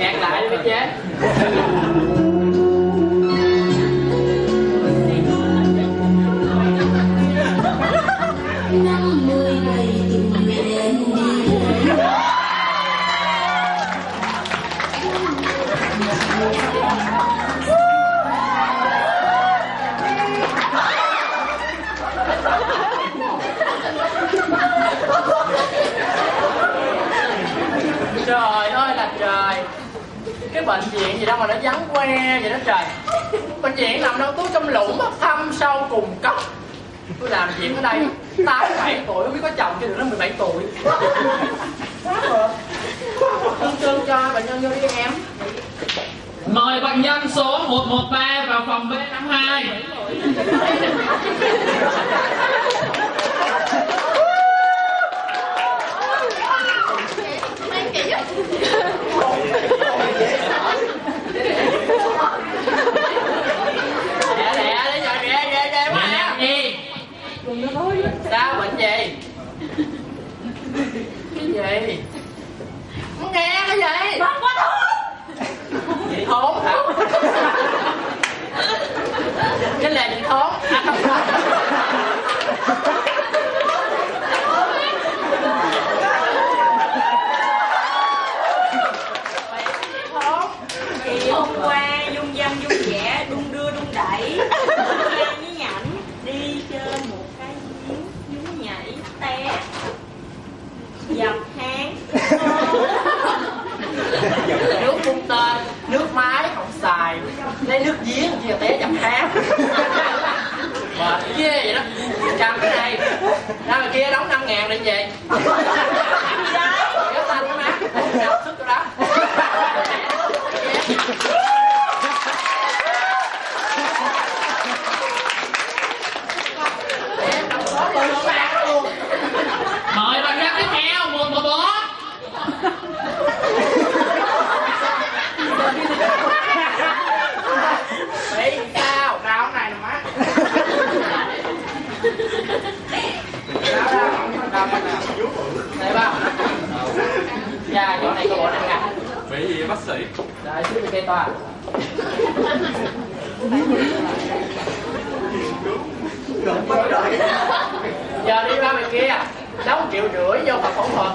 nhạc lại đi mấy chế năm mươi ngày tình đi. Bệnh viện gì đâu mà nó vắng que vậy đó trời. Bệnh viện nằm đâu tôi trong lũng á, thăm sâu cùng cấp. Tôi làm việc ở đây tám bảy tuổi không biết có chồng chưa được nó 17 tuổi. Tương tương cho bệnh nhân vô đi em. Mời bệnh nhân số 113 vào phòng B52 Lẹ lẹ đi rồi ghê ghê ghê quá Mời á nhạc đi Sao bệnh gì cái gì Không nghe cái gì Bác quá thôi Chị thốn hả Cái là chị thốn à, không. Chị thốn Thì hôm qua dung dâm dung vẻ đung đưa đung đẩy Nghe với nhảnh đi chơi một cái giếng nhún nhảy té dập hang nước phun tên nước máy không xài lấy nước giếng gì té dập háng mệt ghê vậy đó. Cầm cái này. Ra ngoài kia đóng năm ngàn định gì kéo tay cái má đọc sức cho đó Em đọc số luôn, không bán luôn. Mời bệnh nhân tiếp theo 114 Bị sao? Đau cái này nè má. Đau đau, đau cái nào? Đây ba. Dạ, chỗ này có bộ này nè. Bị gì vậy bác sĩ? Rồi, xuống bên cây toa. Giờ đi ra bên kia, đóng triệu rưỡi vô phòng phẫu thuật.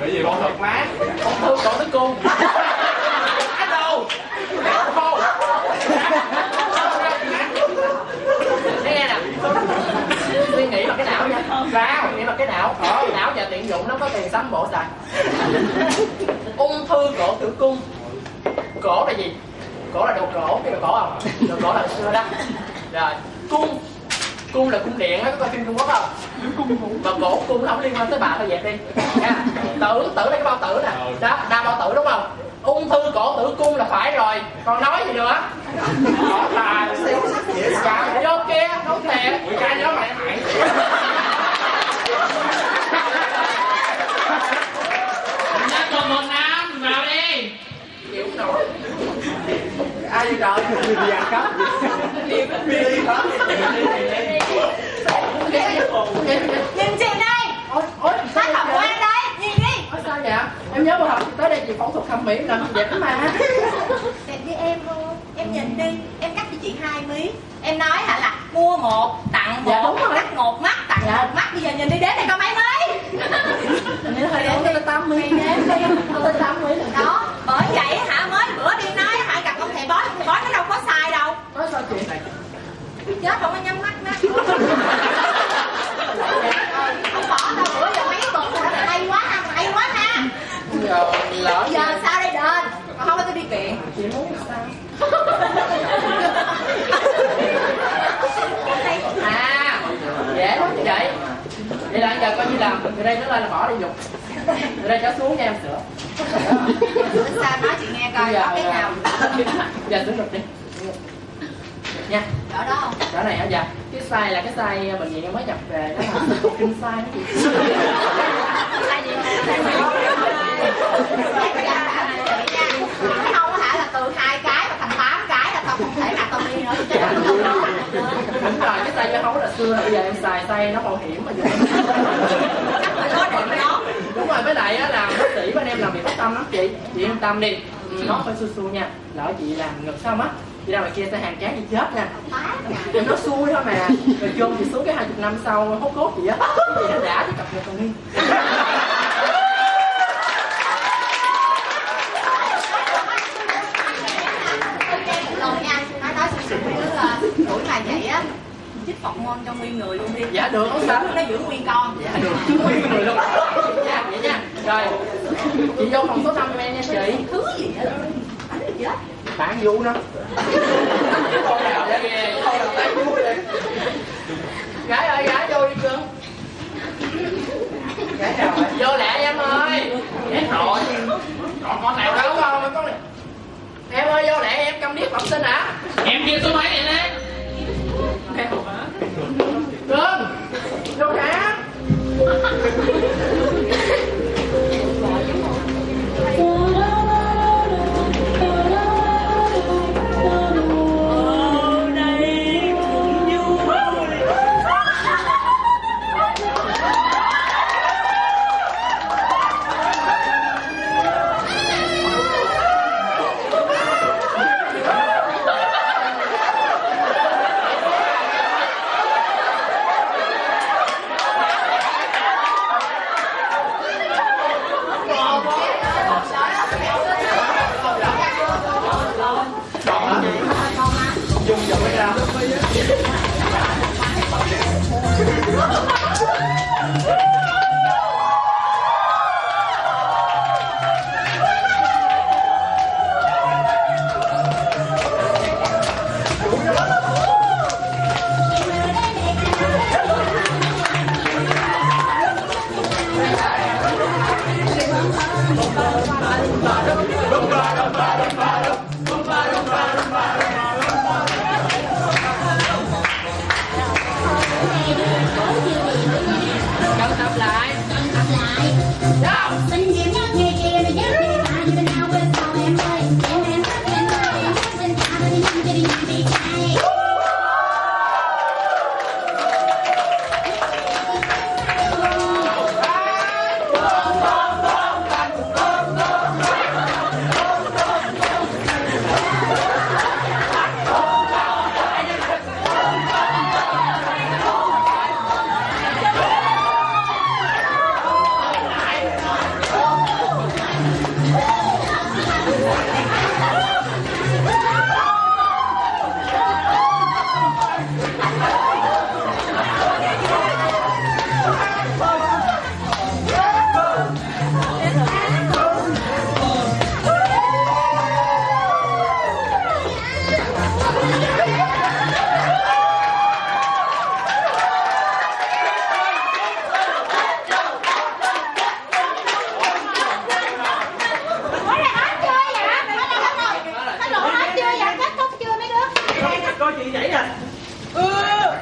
Bị gì Phẫu thuật má, ung thư cổ tử cung. Á đâu? Không. Nghe nè, suy nghĩ bằng cái não nha. Sao? Nghĩ bằng cái não. Ờ, não giờ tiện dụng nó có tiền sắm bộ xài. Ung thư cổ tử cung. Cổ là gì? Cổ là đồ cổ, cái đồ cổ không? Đồ cổ là xưa đó. Rồi, cung. Cung là cung điện á có coi phim trung quốc không? Mà cổ cung nó không liên quan tới bà thôi dẹp đi. Nha. Tử tử là cái bao tử nè. Đó đa bao tử đúng không? Ung thư cổ tử cung là phải rồi. Còn nói gì nữa? Đó là dạ vô kia không thiệt mười ca nhớ mày. hại Bệnh nhân 115 vào đi chịu không nổi đi rồi đi ăn cắp đi hả Nhìn chị đây. Ôi ôi Bác học đây Nhìn đi. Ôi sao vậy? Em nhớ buổi học tới đây chị phẫu thuật thẩm mỹ làm đẹp mà. Đẹp với em luôn Em nhìn đi Em cắt cho chị hai mí. Em nói hả là mua một tặng một Dạ, đúng rồi. Cắt một mắt tặng Dạ. một mắt. Bây giờ nhìn đi đến đây có mấy mí Hình như hơi đến tới 80 Đến đây tới 80 lần Đó Bởi vậy hả mới bữa đi nói hả gặp ông thầy bói Ông thầy bói nó đâu có sai đâu Nói sao chị này Chết không có nhắm mắt đó Không bỏ đâu bữa giờ mấy tuần rồi đó hay quá ha hay quá ha. Giờ lỡ Giờ sao đây đền? Không có tôi đi kiện Chị muốn sao? À Dễ lắm chị vậy Vậy là giờ coi như làm Từ đây nó lên là bỏ đi dục Từ đây trở xuống nha em sửa. Sao nói chị nghe coi có cái nào? Giờ sửa ngực đi Nha. Ở đó không? Chỗ này hả? Dạ. Cái size là cái size bệnh viện em mới nhập về đó. Kinh size nó chị Sai gì? không hả? Là từ hai cái mà thành tám cái là tao không thể nào tao đi nữa. Đâu đúng rồi cái size dưa hấu là xưa là bây giờ em xài size nó bảo hiểm mà dùng chắc phải có điểm đó. Đúng rồi với lại á là chị. Chị yên tâm đi. Ừ, nó phải xui xui nha. Lỡ chị làm ngực xong á chị ra ngoài kia sẽ hàng chán gì chết nha Em nó xui thôi mà. Rồi chôn chị xuống cái hai chục năm sau hốt cốt gì á. Chị nó đã thì cặp nhật còn đi. Nha, nói nói với tuổi mà vậy á chích phộng môn cho nguyên người luôn đi dạ được không sao. Nó giữ nguyên con dạ được. Nguyên người luôn dạ vậy nha. Rồi chị vô phòng số năm em nha chị. thứ gì hết bánh đó bạn vụ nó thôi nào vậy thôi nào tay vui đi gái ơi gái vô đi cưng gái nào vô lẹ em ơi. Chết rồi Còn con nào đâu đâu con này em ơi vô lẹ em cầm điếc bẩm sinh hả Em kia số mấy dùng giờ mới ra Oh, 呃。